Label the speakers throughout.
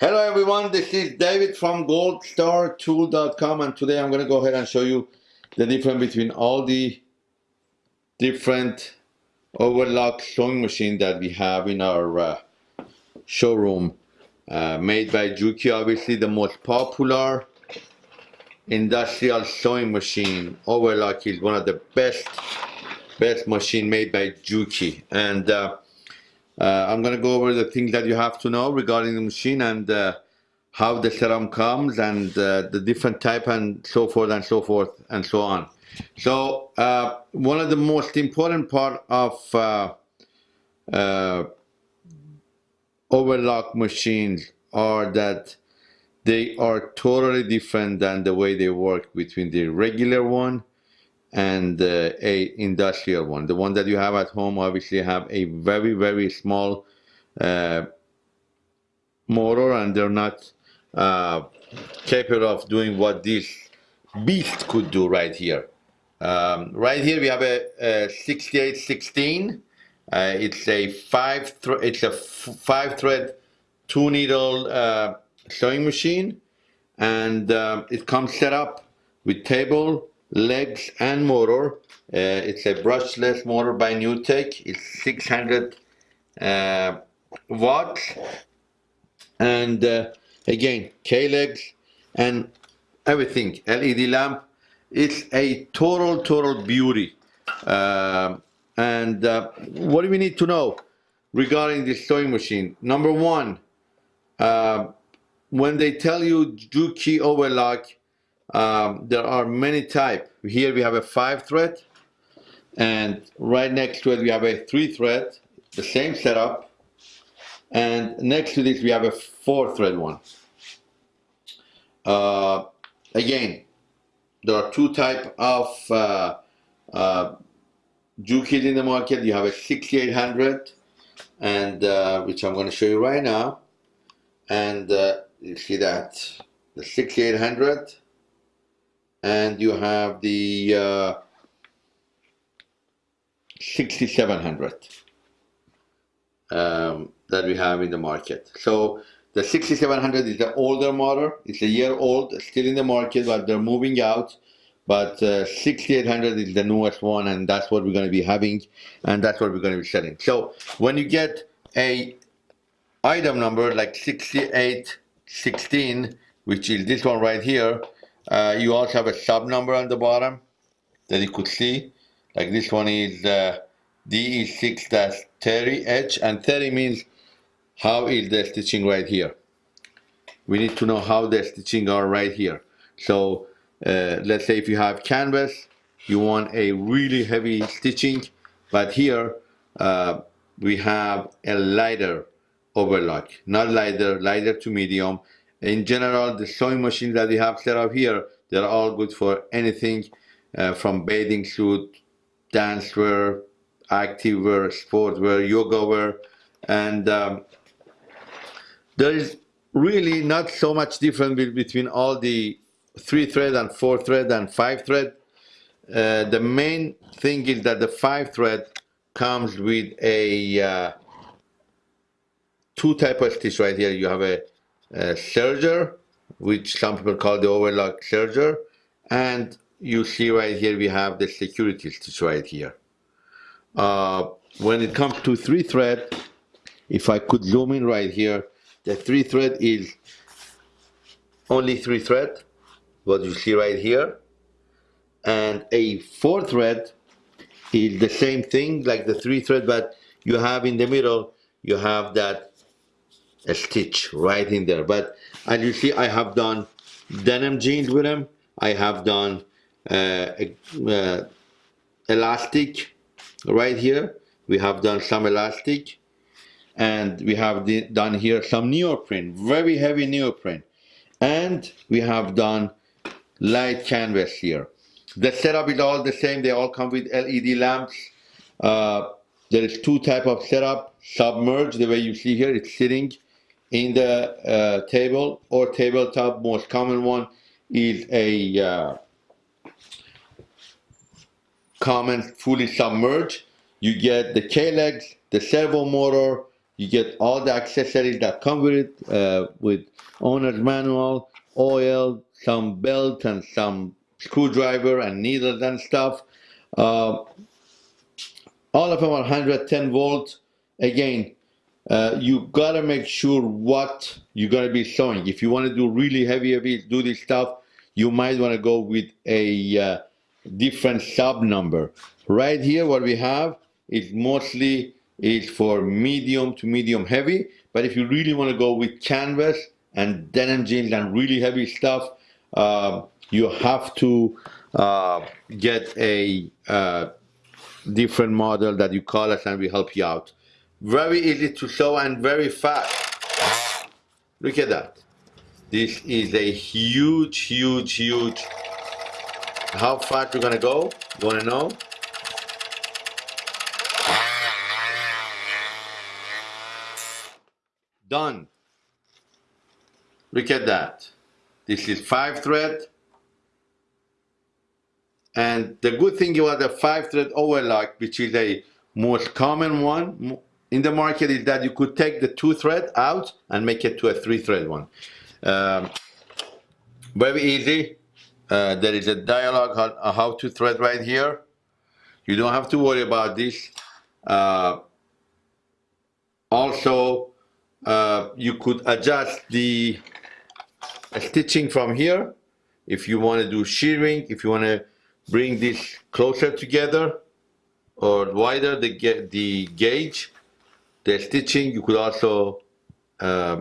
Speaker 1: Hello everyone, this is David from goldstartool.com and today I'm going to go ahead and show you the difference between all the different overlock sewing machine that we have in our uh, showroom. Uh, made by Juki, obviously the most popular industrial sewing machine. Overlock is one of the best best machine made by Juki. And uh, uh, I'm going to go over the things that you have to know regarding the machine and uh, how the serum comes and uh, the different type and so forth and so forth and so on. So uh, one of the most important part of uh, uh, overlock machines are that they are totally different than the way they work between the regular one and uh, a industrial one. The one that you have at home obviously have a very, very small uh, motor and they're not uh, capable of doing what this beast could do right here. Um, right here we have a, a 6816. Uh, it's a five it's a five thread two needle uh, sewing machine and um, it comes set up with table legs and motor. Uh, it's a brushless motor by NewTek. It's 600 uh, watts. And uh, again, K-legs and everything, LED lamp. It's a total, total beauty. Um, and uh, what do we need to know regarding this sewing machine? Number one, uh, when they tell you Juki overlock, um, there are many type. Here we have a five thread and right next to it we have a three thread, the same setup. And next to this we have a four thread one. Uh, again, there are two type of uh, uh, in the market. You have a 6800 and uh, which I'm going to show you right now. And uh, you see that the 6800 and you have the uh, 6700 um, that we have in the market. So the 6700 is the older model. It's a year old, still in the market, but they're moving out. But uh, 6800 is the newest one, and that's what we're going to be having, and that's what we're going to be selling. So when you get a item number like 6816, which is this one right here, uh, you also have a sub number on the bottom that you could see. Like this one is uh, DE6-30H and 30 means how is the stitching right here. We need to know how the stitching are right here. So uh, let's say if you have canvas, you want a really heavy stitching, but here uh, we have a lighter overlock, not lighter, lighter to medium, in general, the sewing machines that we have set up here, they're all good for anything uh, from bathing suit, dance wear, active wear, sport wear, yoga wear, and um, there is really not so much difference between all the three thread and four thread and five thread. Uh, the main thing is that the five thread comes with a uh, two type of stitch right here. You have a uh, serger, which some people call the overlock serger. And you see right here, we have the security stitch right here. Uh, when it comes to three thread, if I could zoom in right here, the three thread is only three thread, what you see right here. And a four thread is the same thing like the three thread, but you have in the middle, you have that stitch right in there. But as you see I have done denim jeans with them I have done uh, uh, elastic right here. We have done some elastic. And we have done here some neoprene very heavy neoprene. And we have done light canvas here. The setup is all the same. They all come with LED lamps. Uh, there is two type of setup submerged the way you see here it's sitting in the uh, table or tabletop most common one is a uh, common fully submerged you get the K-legs the servo motor You get all the accessories that come with it, uh, with owner's manual, oil, some belt, and some screwdriver and needles and stuff. Uh, all of them are 110 volts. Again, uh, you gotta make sure what you're gonna be sewing. If you wanna do really heavy, heavy do this stuff, you might wanna go with a uh, different sub number. Right here, what we have is mostly is for medium to medium heavy. But if you really wanna go with canvas and denim jeans and really heavy stuff, uh, you have to uh, get a uh, different model that you call us and we help you out. Very easy to sew and very fast. Look at that. This is a huge, huge, huge. How fast you're gonna go? You wanna know? Done. Look at that. This is five thread. And the good thing about the five thread overlock, which is a most common one in the market, is that you could take the two thread out and make it to a three thread one. Um, very easy. Uh, there is a dialogue on uh, how to thread right here. You don't have to worry about this. Uh, also, uh, you could adjust the stitching from here if you want to do shearing, if you want to bring this closer together or wider the, the gauge, the stitching, you could also uh,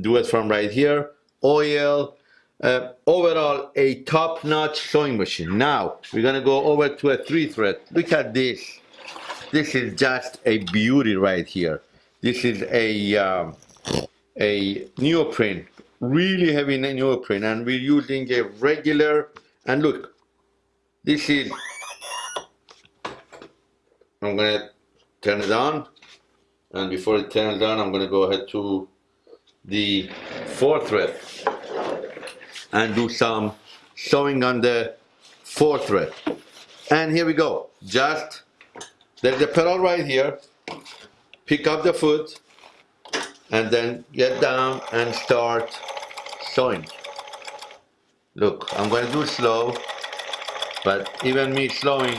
Speaker 1: do it from right here. Oil, uh, overall a top-notch sewing machine. Now, we're gonna go over to a three thread. Look at this. This is just a beauty right here. This is a, um, a neoprene, really heavy neoprene, and we're using a regular, and look, this is, I'm gonna turn it on. And before it turns on, I'm gonna go ahead to the fourth thread and do some sewing on the fourth thread. And here we go. Just, there's a pedal right here. Pick up the foot and then get down and start sewing. Look, I'm going to do slow but even me slowing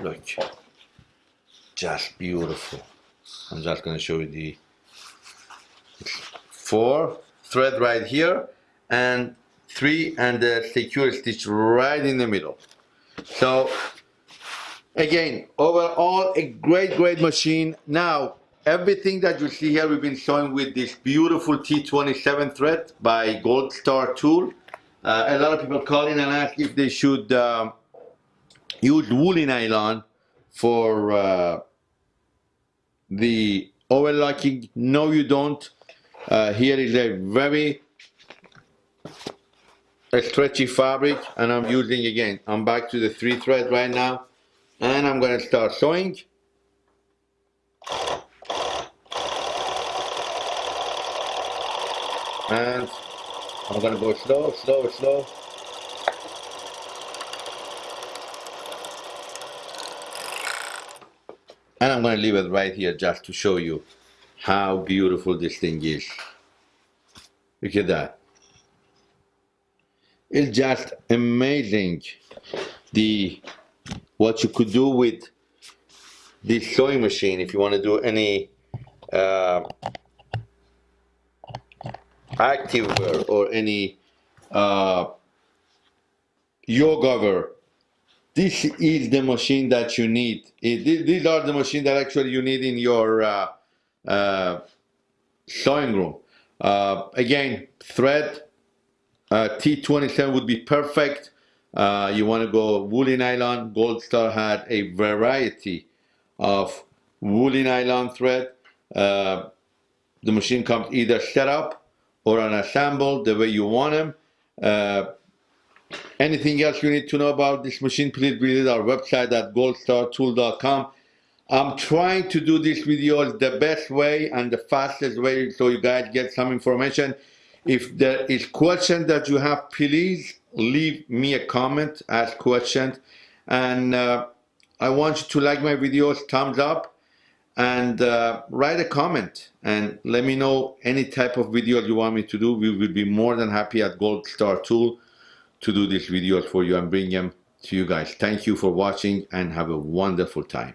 Speaker 1: look beautiful. I'm just gonna show you the four thread right here and three and the secure stitch right in the middle. So again overall a great great machine. Now everything that you see here we've been showing with this beautiful T27 thread by Gold Star Tool. Uh, a lot of people call in and ask if they should uh, use woolly nylon for uh, the overlocking. No, you don't. Uh, here is a very stretchy fabric and I'm using again, I'm back to the three thread right now and I'm going to start sewing. and I'm gonna go slow, slow, slow. And I'm gonna leave it right here just to show you how beautiful this thing is. Look at that. It's just amazing the what you could do with this sewing machine if you want to do any uh, activewear or any uh, yoga wear, this is the machine that you need. It, these are the machines that actually you need in your uh, uh, sewing room. Uh, again, thread uh, T27 would be perfect. Uh, you want to go woolly nylon. Gold Star had a variety of woolly nylon thread. Uh, the machine comes either set up or unassembled the way you want them. Anything else you need to know about this machine, please visit our website at goldstartool.com. I'm trying to do this video the best way and the fastest way so you guys get some information. If there is question that you have, please leave me a comment, ask questions, and uh, I want you to like my videos, thumbs up, and uh, write a comment and let me know any type of video you want me to do. We will be more than happy at Gold Star Tool to do these videos for you and bring them to you guys. Thank you for watching and have a wonderful time.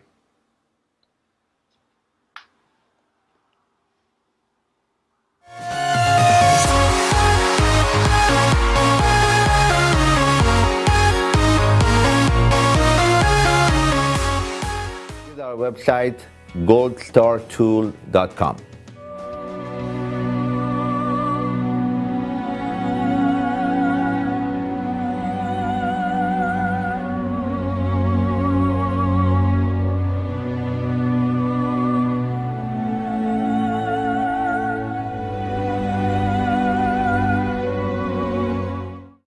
Speaker 1: our website goldstartool.com.